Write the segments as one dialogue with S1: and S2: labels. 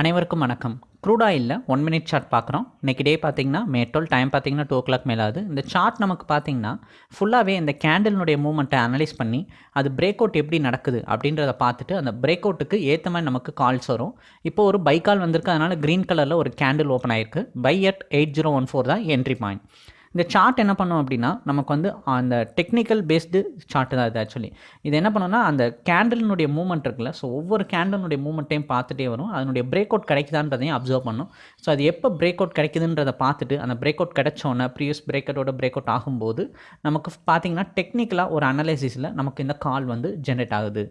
S1: அனைவருக்கும் வணக்கம். க்ரூட் இல்லை ஒன் மினிட் சார்ட் பார்க்குறோம். இன்றைக்கி டே பார்த்தீங்கன்னா மேட்டோல் டைம் பார்த்தீங்கன்னா டூ ஓ கிளாக் மேலே ஆகுது. இந்த சார்ட் நமக்கு பார்த்தீங்கன்னா ஃபுல்லாகவே இந்த கேண்டலினுடைய மூவ்மெண்ட்டை அனலைஸ் பண்ணி அது பிரேக் அவுட் எப்படி நடக்குது அப்படின்றத பார்த்துட்டு அந்த பிரேக் அவுட்டுக்கு ஏற்ற மாதிரி நமக்கு கால்ஸ் வரும். இப்போ ஒரு பை கால் வந்திருக்கு. அதனால் க்ரீன் கலரில் ஒரு கேண்டில் ஓப்பன் ஆயிருக்கு. Buy at eight zero one four தான் என்ட்ரி பாயிண்ட் இந்த சார்ட் என்ன பண்ணோம் அப்படின்னா நமக்கு வந்து அந்த டெக்னிக்கல் பேஸ்டு சார்ட்டு தான் இது ஆக்சுவலி இது என்ன பண்ணோம்னா அந்த கேண்டலினுடைய மூவ்மெண்ட் இருக்குல்ல ஸோ ஒவ்வொரு கேண்டலினுடைய மூவ்மெண்ட்டையும் பார்த்துட்டே வரும். அதனுடைய பிரேக் அவுட் கிடைக்குதான்றதையும் அப்சர்வ் பண்ணும். ஸோ அது எப்போ பிரேக் அவுட் கிடைக்குதுன்றதை பார்த்துட்டு அந்த பிரேக் அவுட் கிடைச்சோன்னே ப்ரீவியஸ் பிரேக் அவுட்டோட பிரேக் அவுட் ஆகும்போது நமக்கு பார்த்தீங்கன்னா டெக்னிக்கலாக ஒரு அனலைசிஸில் நமக்கு இந்த கால் வந்து ஜென்ரேட் ஆகுது.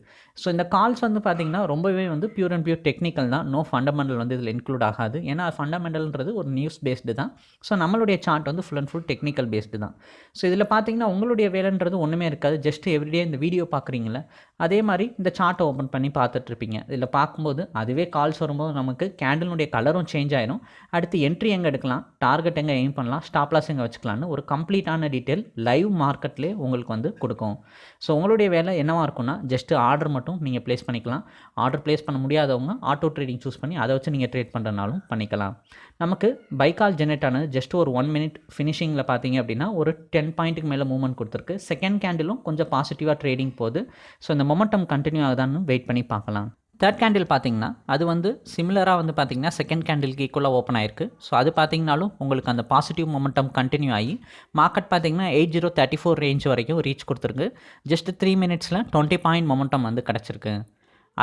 S1: ஸோ இந்த கால்ஸ் வந்து பார்த்திங்கன்னா ரொம்பவே வந்து பியூர் அண்ட் பியூர் டெக்னிக்கல் தான். நோ ஃபண்டமெண்டல் வந்து இதில் இன்க்ளூட் ஆகாது. ஏன்னா ஃபண்டமெண்டல்ன்றது ஒரு நியூஸ் பேஸ்டு தான். ஸோ நம்மளுடைய சார்ட் வந்து full and full technical based தான். ஸோ இதில் பார்த்தீங்கன்னா உங்களுடைய வேலைன்றது ஒன்றுமே இருக்காது. ஜஸ்ட் எவ்ரிடே இந்த வீடியோ பார்க்குறீங்களே அதே மாதிரி இந்த சார்ட்டை ஓப்பன் பண்ணி பார்த்துட்ருப்பீங்க இதில் பார்க்கும்போது அதுவே கால்ஸ் வரும்போது நமக்கு கேண்டலினுடைய கலரும் சேஞ்ச் ஆயிடும் அடுத்து என்ட்ரி எங்கே எடுக்கலாம் டார்கெட் எங்கே எய்ம் பண்ணலாம் ஸ்டாப்லாஸ் எங்கே வச்சுக்கலாம்னு ஒரு கம்ப்ளீட்டான டீட்டெயில் லைவ் மார்க்கெட்லேயே உங்களுக்கு வந்து கொடுக்கும். ஸோ உங்களுடைய வேலை என்னவாக இருக்கும்னா ஜஸ்ட்டு ஆர்டர் மட்டும் நீங்கள் ப்ளேஸ் பண்ணிக்கலாம். ஆர்டர் ப்ளேஸ் பண்ண முடியாதவங்க ஆட்டோ ட்ரேடிங் சூஸ் பண்ணி அதை வச்சு நீங்கள் ட்ரேட் பண்ணுறனாலும் பண்ணிக்கலாம். நமக்கு பைக்கால் ஜெனரேட் ஆனது ஜஸ்ட் ஒரு ஒன் மினிட் ஃபினிஷிங் ஃபினிஷிங்கில் பார்த்தீங்க அப்படின்னா ஒரு டென் பாயிண்ட்டுக்கு மேலே மூவ்மெண்ட் கொடுத்துருக்கு. செகண்ட் கேண்டிலும் கொஞ்சம் பாசிட்டிவாக ட்ரேடிங் போகுது. ஸோ இந்த மொமெண்டம் கண்டினியூ ஆகுதான்னு வெயிட் பண்ணி பார்க்கலாம். தேர்ட் கேண்டில் பார்த்தீங்கன்னா அது வந்து சிமிலராக வந்து பார்த்தீங்கன்னா செகண்ட் கேண்டிலுக்கு ஈக்குவலாக ஓப்பன் ஆயிருக்கு. ஸோ அது பார்த்தீங்கனாலும் உங்களுக்கு அந்த பாசிட்டிவ் மொமெண்டம் கண்டினியூ ஆகி மார்க்கெட் பார்த்தீங்கன்னா eight zero thirty four range வரைக்கும் ரீச் கொடுத்துருக்கு. ஜஸ்ட் த்ரீ மினிட்ஸில் டுவெண்ட்டி பாயிண்ட் மொமெண்டம் வந்து கிடச்சிருக்கு.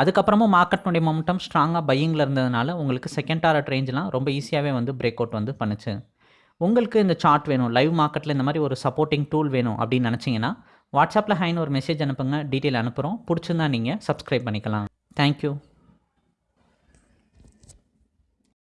S1: அதுக்கப்புறமும் மார்க்கெட்னுடைய மொமெண்டம் ஸ்ட்ராங்காக பையிங்கில் இருந்ததுனால உங்களுக்கு செகண்ட் டாரட் ரேஞ்செலாம் ரொம்ப ஈஸியாகவே வந்து பிரேக் அவுட் வந்து பண்ணுச்சு. உங்களுக்கு இந்த சார்ட் வேணும். லைவ் மார்க்கெட்டில் இந்த மாதிரி ஒரு சப்போர்ட்டிங் டூல் வேணும் அப்படின்னு நினச்சிங்கன்னா வாட்ஸ்அப்பில் ஹைன்னு ஒரு மெசேஜ் அனுப்புங்க. டீட்டெயில் அனுப்புகிறோம் பிடிச்சிருந்தா நீங்கள் சப்ஸ்கிரைப் பண்ணிக்கலாம். தேங்க்யூ